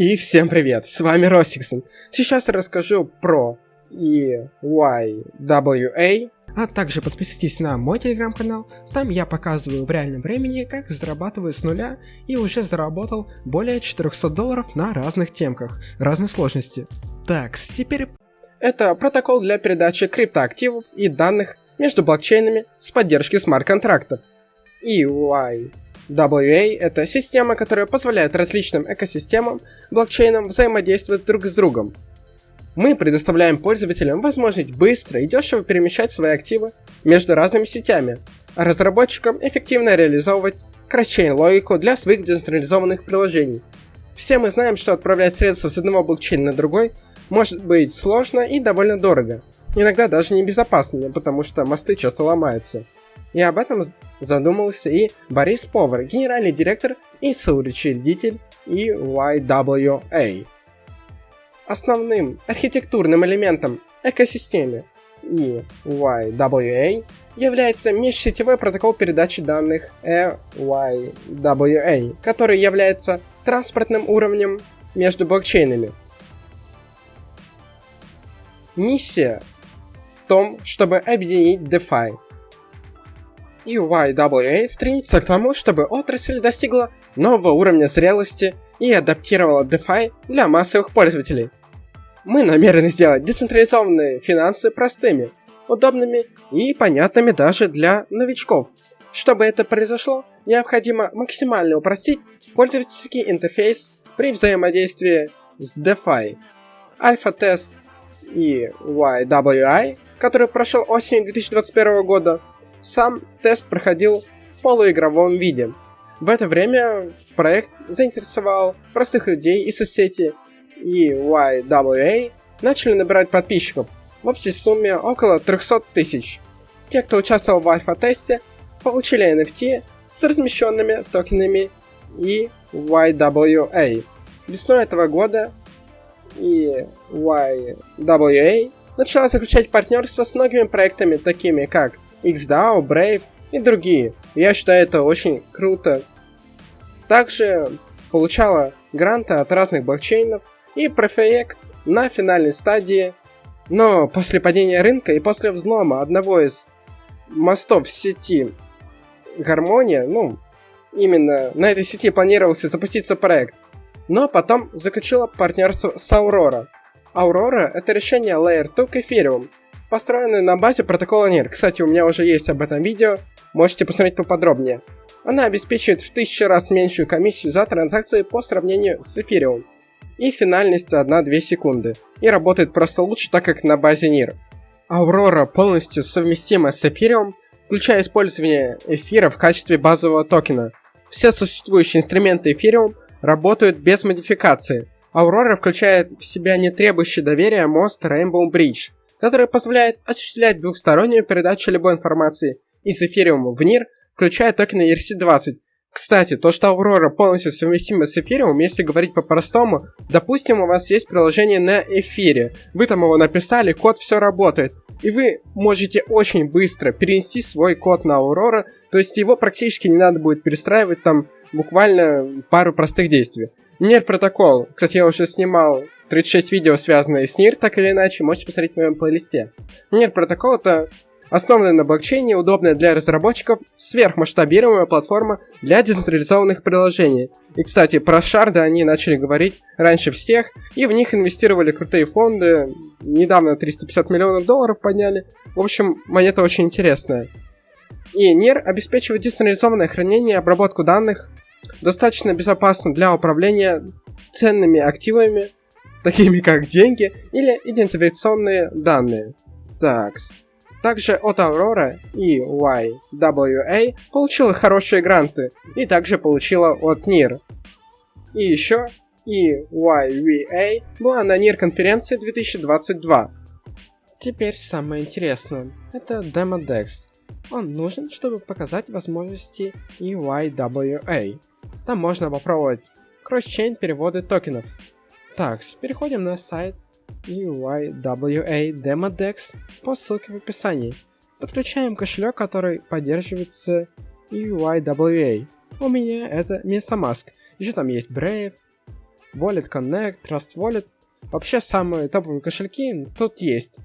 И всем привет, с вами Росиксон. Сейчас я расскажу про EYWA, а также подписывайтесь на мой телеграм-канал, там я показываю в реальном времени, как зарабатываю с нуля и уже заработал более 400 долларов на разных темках, разной сложности. Так, теперь... Это протокол для передачи криптоактивов и данных между блокчейнами с поддержкой смарт-контрактов. EY WA — это система, которая позволяет различным экосистемам, блокчейнам взаимодействовать друг с другом. Мы предоставляем пользователям возможность быстро и дешево перемещать свои активы между разными сетями, а разработчикам эффективно реализовывать кросчейн-логику для своих децентрализованных приложений. Все мы знаем, что отправлять средства с одного блокчейна на другой может быть сложно и довольно дорого. Иногда даже небезопасно, потому что мосты часто ломаются. И об этом задумался и Борис Повар, генеральный директор и соучредитель EYWA. Основным архитектурным элементом экосистемы EYWA является межсетевой протокол передачи данных EYWA, который является транспортным уровнем между блокчейнами. Миссия в том, чтобы объединить DeFi – EYWA стремится к тому, чтобы отрасль достигла нового уровня зрелости и адаптировала DeFi для массовых пользователей. Мы намерены сделать децентрализованные финансы простыми, удобными и понятными даже для новичков. Чтобы это произошло, необходимо максимально упростить пользовательский интерфейс при взаимодействии с DeFi. Альфа-тест EYWI, который прошел осенью 2021 года, сам тест проходил в полуигровом виде. В это время проект заинтересовал простых людей и соцсети и YWA начали набирать подписчиков в общей сумме около 300 тысяч. Те, кто участвовал в альфа-тесте, получили NFT с размещенными токенами и YWA. Весной этого года и YWA начала заключать партнерство с многими проектами, такими как XDAO, Brave и другие. Я считаю это очень круто. Также получала гранты от разных блокчейнов и проект на финальной стадии. Но после падения рынка и после взлома одного из мостов сети Гармония, ну, именно на этой сети планировался запуститься проект, но потом заключила партнерство с Aurora. Aurora — это решение Layer 2 к Ethereum, построенную на базе протокола NIR. Кстати, у меня уже есть об этом видео, можете посмотреть поподробнее. Она обеспечивает в тысячу раз меньшую комиссию за транзакции по сравнению с эфириум. И финальность 1-2 секунды. И работает просто лучше, так как на базе NIR. Aurora полностью совместима с эфириум, включая использование эфира в качестве базового токена. Все существующие инструменты эфириум работают без модификации. Aurora включает в себя не требующий доверия мост Rainbow Bridge – которая позволяет осуществлять двухстороннюю передачу любой информации из эфириума в NIR, включая токены ERC-20. Кстати, то, что Aurora полностью совместима с эфириумом, если говорить по-простому, допустим, у вас есть приложение на эфире, вы там его написали, код все работает, и вы можете очень быстро перенести свой код на Aurora, то есть его практически не надо будет перестраивать там буквально пару простых действий. NIR протокол, кстати, я уже снимал 36 видео, связанные с NIR, так или иначе, можете посмотреть в моем плейлисте. NIR протокол это основанная на блокчейне, удобная для разработчиков, сверхмасштабируемая платформа для децентрализованных приложений. И, кстати, про шарды они начали говорить раньше всех, и в них инвестировали крутые фонды, недавно 350 миллионов долларов подняли. В общем, монета очень интересная. И NIR обеспечивает децентрализованное хранение и обработку данных, достаточно безопасно для управления ценными активами, такими как деньги или идентификационные данные. Так, также от Aurora и YWA получила хорошие гранты и также получила от NIR. И еще EYVA была на NIR конференции 2022. Теперь самое интересное. Это DemoDex. Он нужен, чтобы показать возможности EYWA. Там можно попробовать кросс-чейн переводы токенов, так, переходим на сайт EYWA DemoDex по ссылке в описании. Подключаем кошелек, который поддерживается EYWA. У меня это MetaMask. Еще там есть Brave, Wallet Connect, Trust Wallet. Вообще самые топовые кошельки тут есть.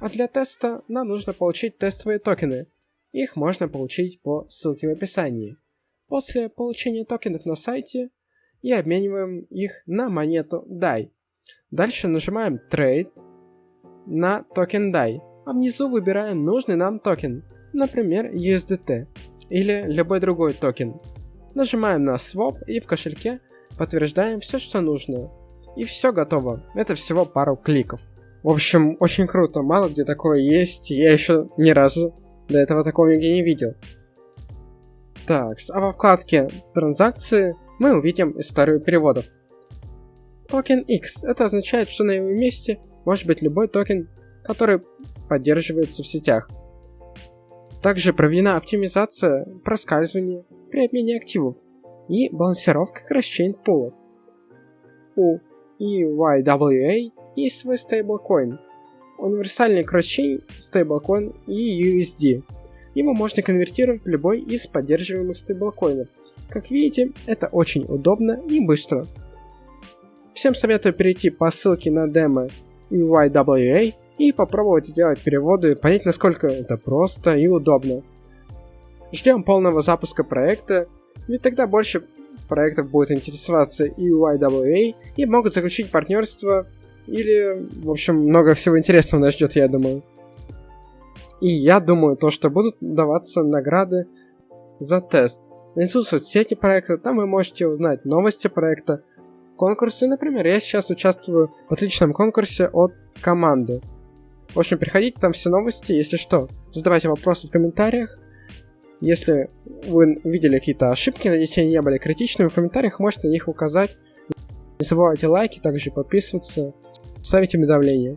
А для теста нам нужно получить тестовые токены. Их можно получить по ссылке в описании. После получения токенов на сайте и обмениваем их на монету DAI. Дальше нажимаем Trade на токен DAI, а внизу выбираем нужный нам токен, например USDT или любой другой токен. Нажимаем на Swap и в кошельке подтверждаем все, что нужно. И все готово. Это всего пару кликов. В общем, очень круто, мало где такое есть, я еще ни разу до этого такого нигде не видел. Так, а во вкладке транзакции мы увидим историю переводов. Токен X. Это означает, что на его месте может быть любой токен, который поддерживается в сетях. Также проведена оптимизация проскальзывания при обмене активов и балансировка cross-chain пулов. У EYWA есть свой стейблкоин, универсальный cross-chain стейблкоин EUSD. Его можно конвертировать в любой из поддерживаемых стейблкоинов. Как видите, это очень удобно и быстро. Всем советую перейти по ссылке на демо EYWA и попробовать сделать переводы понять, насколько это просто и удобно. Ждем полного запуска проекта, ведь тогда больше проектов будет интересоваться EYWA и могут заключить партнерство или, в общем, много всего интересного нас ждет, я думаю. И я думаю, то, что будут даваться награды за тест. Внизу соцсети проекта, там вы можете узнать новости проекта, конкурсы. Например, я сейчас участвую в отличном конкурсе от команды. В общем, приходите, там все новости. Если что, задавайте вопросы в комментариях. Если вы увидели какие-то ошибки, надеюсь, они не были критичными, в комментариях можете на них указать. Не забывайте лайки, также подписываться, ставить уведомления.